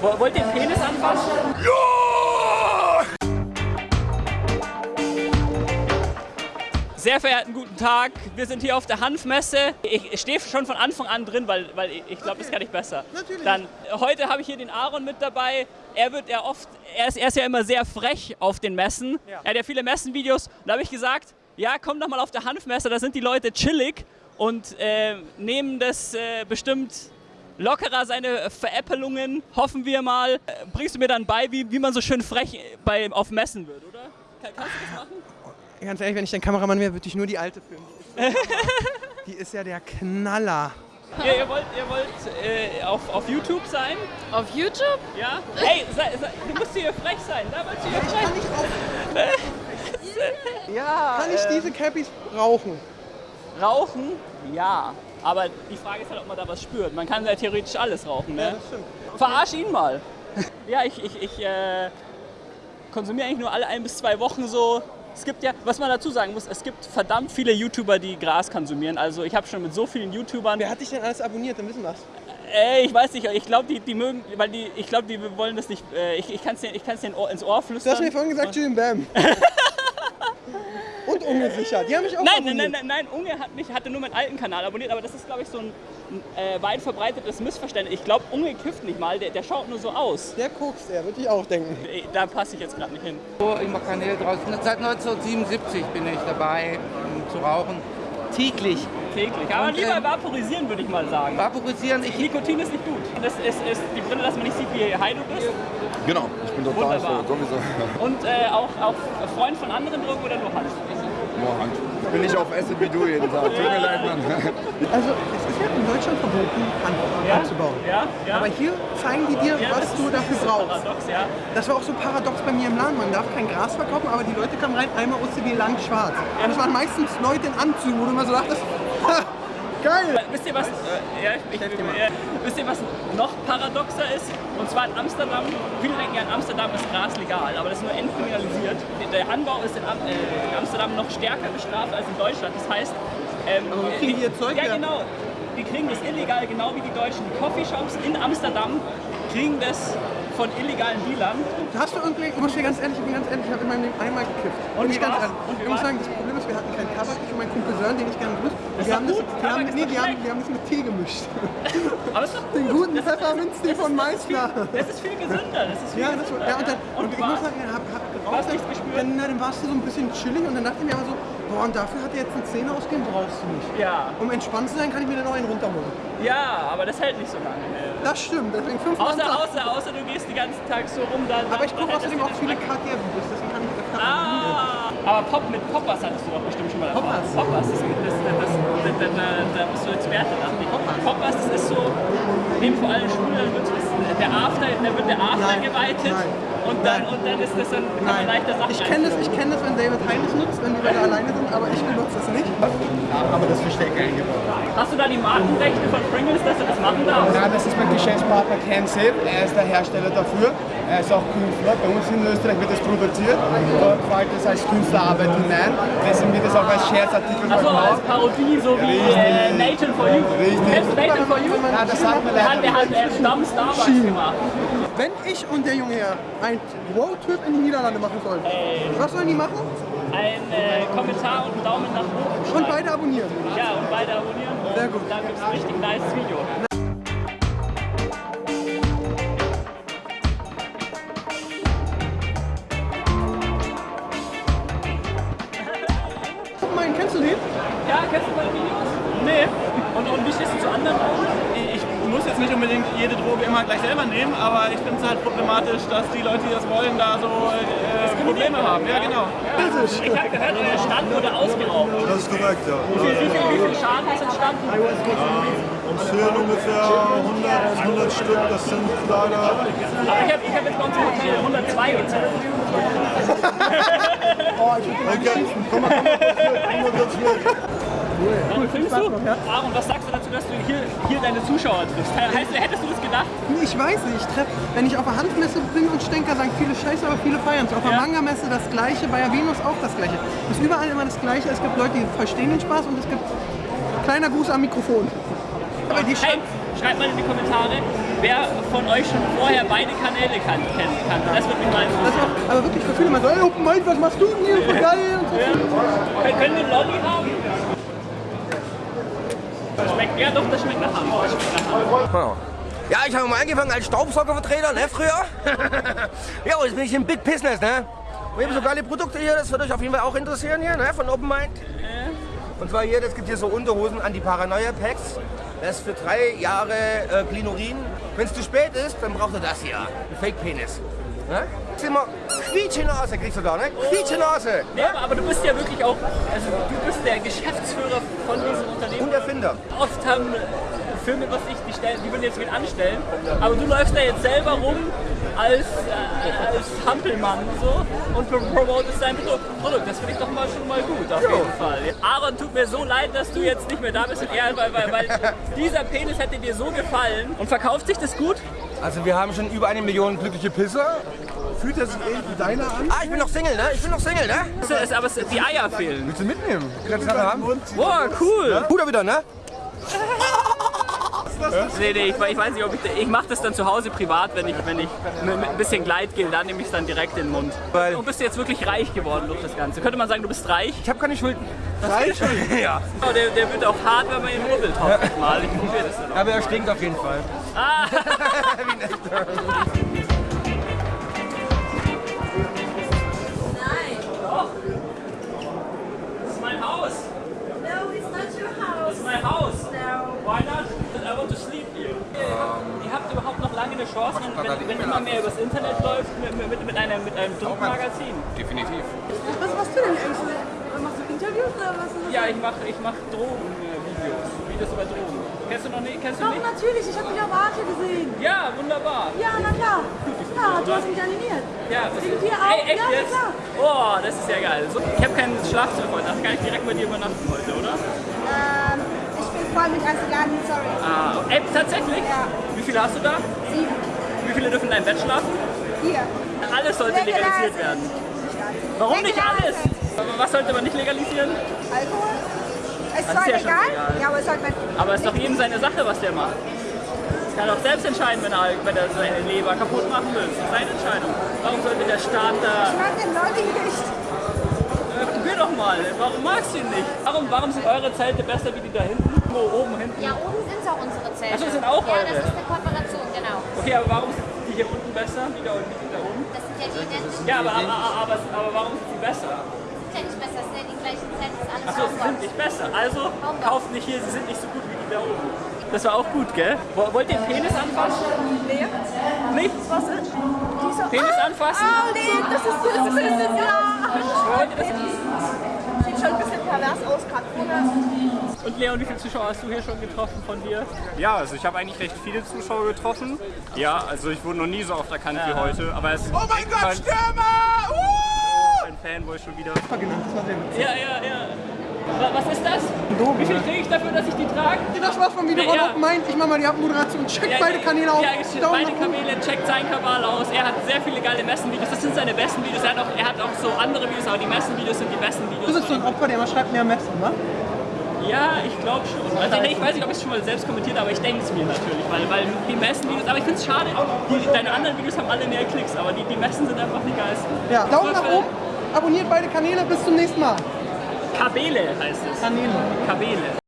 Wo- Wollt ihr Penis anfassen? Sehr verehrten guten Tag, wir sind hier auf der Hanfmesse. Ich stehe schon von Anfang an drin, weil, weil ich- glaube, das kann ich besser. Natürlich. Dann, heute habe ich hier den Aaron mit dabei. Er wird ja oft, er ist, er ist ja immer sehr frech auf den Messen. Ja. Er hat ja viele Messenvideos. Und da habe ich gesagt, ja, komm doch mal auf der Hanfmesse, da sind die Leute chillig und äh, nehmen das äh, bestimmt lockerer, seine Veräppelungen, hoffen wir mal. Äh, bringst du mir dann bei, wie, wie man so schön frech bei, auf Messen wird, oder? Kann, kannst du das machen? Ganz ehrlich, wenn ich dein Kameramann wäre, würde ich nur die alte filmen. Die ist ja der Knaller. Ihr, ihr wollt, ihr wollt äh, auf, auf YouTube sein? Auf YouTube? Ja? Hey, sei, sei, du musst hier frech sein. Da willst du hier frech Ja. Kann ich äh, diese Cappies rauchen? Rauchen? Ja. Aber die Frage ist halt, ob man da was spürt. Man kann ja theoretisch alles rauchen, ne? stimmt. Verarsch ihn mal. ja, ich, ich, ich äh, konsumiere eigentlich nur alle ein bis zwei Wochen so. Es gibt ja, was man dazu sagen muss, es gibt verdammt viele YouTuber, die Gras konsumieren. Also ich habe schon mit so vielen YouTubern. Wer hat dich denn alles abonniert? Dann wissen wir's. Ey, ich weiß nicht, ich glaube, die, die mögen, weil die, ich glaube, die wollen das nicht. Äh, ich ich kann es denen, ich kann's denen Ohr- ins Ohr Du flüstern. hast mir vorhin gesagt, Julian Bam. Und ungesichert. Die haben mich auch Nein, abonniert. nein, nein, nein, nein, Unge hat mich, hatte nur meinen alten Kanal abonniert, aber das ist, glaube ich, so ein äh, weit verbreitetes Missverständnis. Ich glaube, Unge kifft nicht mal, der, der schaut nur so aus. Der kokst er, würde ich auch denken. Da passe ich jetzt gerade nicht hin. Ich mache Kanäle draußen. Seit 1977 bin ich dabei um zu rauchen. Täglich. Täglich. Aber Und, lieber ähm, vaporisieren, würde ich mal sagen. Vaporisieren. Ich, Nikotin ist nicht gut. Das ist, ist die Brille, dass man nicht sieht, wie high du bist. Genau, ich bin total Wunderbar. so, sowieso. Und äh, auch, auch Freund von anderen Drogen oder nur Hand? Ich bin nicht auf Acid wie du jeden Tag. Tut mir leid, Mann. Also, es ist ja in Deutschland verboten, Hand anzubauen. Ja, ja. Aber hier zeigen die dir, ja, was das du dafür das brauchst. Paradox, ja. Das war auch so paradox bei mir im Laden. Man darf kein Gras verkaufen, aber die Leute kamen rein, einmal OCD lang schwarz. Und es waren meistens Leute in Anzügen, wo du immer so dachtest, geil. Wisst ihr was? Äh, ja, ich, ich, äh, wisst ihr was noch paradoxer ist? Und zwar in Amsterdam. Viele denken ja, in Amsterdam ist Gras legal, aber das ist nur entkriminalisiert. Der Anbau ist in, Am äh, in Amsterdam noch stärker bestraft als in Deutschland. Das heißt, ähm, Aber wo kriegen die ihr Zeug Ja, genau. Die kriegen das illegal, genau wie die Deutschen. Die Coffeeshops in Amsterdam kriegen das von illegalen Dealern. Hast du irgendwie, ich muss dir ganz ehrlich, ich bin ganz ehrlich, ich habe in meinem Leben einmal gekifft. Und wie ich ganz ehrlich. Und ich muss sagen, das Problem ist, wir hatten keinen Tabak, ich und mein Kumpel Sören, den ich gerne grüße. Doch haben das, Tabak haben, nee, die haben, wir haben das mit Tee gemischt. Aber ist doch Den gut. guten Pfefferminztee von Meißner. Das ist viel gesünder. Das ist viel Ja, das war, gesünder. ja, und, dann, und, und ich muss sagen, hat, hat geraucht. Dann, na, dann warst du so ein bisschen chillig und dann dachte ich mir aber so, boah, und dafür hat er jetzt eine Zähne ausgehen, brauchst du nicht. Ja, Um entspannt zu sein, kann ich mir dann noch einen runterholen. ja, aber das hält nicht so lange. Das stimmt, deswegen 5 Außer, außer, außer du gehst den ganzen Tag so rum, dann. Aber ich dann gucke außerdem auch viele Geschmack. Aber Pop, mit Poppers hattest du doch bestimmt schon mal Erfahrung. Poppers? Poppers, das, das, das, das, da, da, da bist du Experte, dachte ich. Poppers? Poppers, das ist so, neben vor allem Schwule, dann wird das, der After, da wird der After Nein, geweitet nein, und dann, und dann ist das dann, man Nein, leichter Sachen ich kenne das, ich kenn das, wenn David Heinrich nutzt, wenn die Leute alleine sind, aber ich benutze es nicht. aber das Versteck eingebaut. Hast du da die Markenrechte von Pringles, dass du das machen darfst? Nein, das ist mein Geschäftspartner Ken Sepp, er ist der Hersteller dafür. Er ist auch Künstler, bei uns in Österreich wird das produziert. Dort fällt das als Künstlerarbeit hinein, deswegen wird das auch als Scherzartikel Achso, als. Parodie, so wie Richtig. äh, Nathan for You. Richtig. Kennst du Nathan for You? Ja, das sagt mir Der hat, der leider hat äh, Starbucks gemacht. Wenn ich und der Junge hier einen Roadtrip in die Niederlande machen sollen, was sollen die machen? Ein äh, Kommentar und einen Daumen nach oben Und beide abonnieren. Ja, und beide abonnieren. Sehr gut. Dann gibt es ein richtig nice Video. Jetzt nicht unbedingt jede Droge immer gleich selber nehmen, aber ich finde es halt problematisch, dass die Leute, die das wollen, da so äh, Probleme haben. Ja, genau. Ich habe gehört, euer Stand wurde ausgeraubt. Das ist korrekt, ja. Wie viel, Schaden ist entstanden? Uns fehlen ungefähr 100, 100 Stück, das sind leider. Aber ich habe ich hab jetzt bei uns im Hotel 102 gezählt. Okay, komm mal, komm mal komm mal kurz mit. Cool, filmst du? Aaron, was sagst du dazu, dass du hier, hier deine Zuschauer triffst? Heißt, hättest du das gedacht? Ich weiß nicht, ich treff, wenn ich auf der Handmesse bin und Stenker sagen viele Scheiße, aber viele feiern es. Auf der Ja. Manga-Messe das Gleiche, bei der Venus auch das Gleiche. Es ist überall immer das Gleiche. Es gibt Leute, die verstehen den Spaß und es gibt kleiner Gruß am Mikrofon. Aber die Hey, Sch schreibt mal in die Kommentare, wer von euch schon vorher beide Kanäle kan kennen kann. Das würde mich mal interessieren. aber wirklich für viele mal so, ey, Open Mind, was machst du denn hier? Voll geil. Und so. Können- Können wir Lolli haben? Das schmeckt, ja doch, das schmeckt nach Hanf. Das schmeckt nach Hanf. Ja, ich habe mal angefangen als Staubsaugervertreter, ne, früher. ja, jetzt bin ich im Big Business, ne. Wir haben so geile Produkte hier, das wird euch auf jeden Fall auch interessieren hier, ne, von Open Mind. Und zwar hier, das gibt hier so Unterhosen Anti-Paranoia-Packs. Das ist für drei Jahre äh, Glinorin. Wenn es zu spät ist, dann braucht ihr das hier, ein Fake-Penis. Ne? Immer Quietsche-Nase, kriegst du da, ne? Quietsche-Nase. Nee, aber, aber du bist ja wirklich auch, also du bist der Geschäftsführer von diesem Unternehmen. Und Erfinder. Oft haben Firmen, was ich, die, stellen, die würden jetzt wen anstellen, aber du läufst da jetzt selber rum als, äh, als Hampelmann so und pro- promotest dein Produkt. Produkt. Das finde ich doch mal schon mal gut, auf jeden Fall. Aaron, tut mir so leid, dass du jetzt nicht mehr da bist, und er, weil, weil, weil dieser Penis hätte dir so gefallen. Und verkauft sich das gut? Also wir haben schon über eine Million glückliche Pisser. Fühlt er sich ähnlich wie deiner an? Ah, ich bin noch Single, ne? Ich bin noch Single, ne? Es ist- Aber es, die Eier fehlen. Willst du mitnehmen? Kannst du haben? Boah, cool. Bruder wieder, ne? Nee, nee, ich, ich weiß nicht, ob ich. Ich mache das dann zu Hause privat, wenn ich, wenn ich mit, mit ein bisschen Gleitgel, dann nehme ich es dann direkt in den Mund. Weil- Du bist jetzt wirklich reich geworden durch das Ganze. Könnte man sagen, du bist reich? Ich habe keine Schulden. Reich? ja. Oh, der, der wird auch hart, wenn man ihn rubbelt, mal. Ich probiere das dann auch. Aber er stinkt auf jeden Fall. Ah, Nein. das ist mein Haus. No, it's not your Das house. ist mein Haus. No. Why not? Ihr habt überhaupt noch lange eine Chance, wenn, wenn, wenn immer mehr übers Internet läuft, mit, mit, mit, einem, mit einem Druckmagazin. Definitiv. Was machst du denn eigentlich? Machst du Interviews oder was? ist das? Ja, ich mache ich mach Drogenvideos. Videos über Drogen. Kennst du noch nicht? Kennst du Doch, nicht? natürlich. Ich habe dich auf Arte gesehen. Ja, wunderbar. Ja, na klar. Ja, du hast mich animiert. Ja, das Wegen ist, dir auch? Ey, echt Ja, na jetzt? klar. Oh, das ist ja geil. So, ich habe kein Schlafzimmer heute, also kann ich direkt bei dir übernachten heute, oder? Ich bin voll mit Asiaten, sorry. Ah, ey, tatsächlich? Ja. Wie viele hast du da? Sieben. Wie viele dürfen in deinem Bett schlafen? Hier. Alles sollte legalisiert werden. Warum nicht alles? Aber was sollte man nicht legalisieren? Alkohol? Es ist ja legal, legal. ja, aber es sollte man. Aber es ist doch jedem seine Sache, was der macht. Das kann auch selbst entscheiden, wenn er, wenn er seine Leber kaputt machen will. Das ist seine Entscheidung. Warum sollte der Staat da... Ich mag den Leute nicht. Äh, probier doch mal. Warum magst du ihn nicht? Warum, warum sind eure Zelte besser wie die da hinten? Wo oben hinten? Ja, oben sind auch unsere Zelte. Ach so, das sind auch Ja, das ist eine Kooperation, genau. Okay, aber warum sind die hier unten besser wie da, die da oben? Das sind ja die identischen. Ja, aber, aber, aber, aber warum sind sie besser? Das sind ja nicht besser, das sind ja die gleichen Zelte, das ist alles Achso, sie sind nicht besser. Also kauft nicht hier, sie sind nicht so gut wie die da oben. Das war auch gut, gell? Wo- Wollt ihr den Penis anfassen? Nee. Nicht? Was ist? Penis anfassen? Oh, nee, das ist das Business, ja. Wollt ihr das? Pervers aus, vorne. Und Leon, wie viele Zuschauer hast du hier schon getroffen von dir? Ja, also ich habe eigentlich recht viele Zuschauer getroffen. Ja, also ich wurde noch nie so oft erkannt wie heute. Aber es oh mein Gott, Stürmer! Ein Fanboy schon wieder. Ja, ja, ja. Wa- Was ist das? Wie viel kriege ich dafür, dass ich die trage? Das war's vom Video von Ja. Open Mind. Ich mach mal die Abmoderation. Checkt Ja, beide ja, Kanäle auf. Ja, beide. Kanäle, checkt seinen Kanal aus. Er hat sehr viele geile Messenvideos. Das sind seine besten Videos. Er hat auch, er hat auch so andere Videos, aber die Messenvideos sind die besten Du Videos. bist so ein Opfer, der immer schreibt, mehr Messen, ne? Ja, ich glaube schon. Also, nee, ich weiß nicht, ob ich es schon mal selbst kommentiert habe, aber ich denke es mir natürlich. Weil, weil die Messenvideos, aber ich finde es schade, die, deine anderen Videos haben alle mehr Klicks, aber die, die Messen sind einfach die geilsten. Ja, Daumen nach oben. Abonniert beide Kanäle. Bis zum nächsten Mal. Kabele heißt es. Kanäle. Kabele.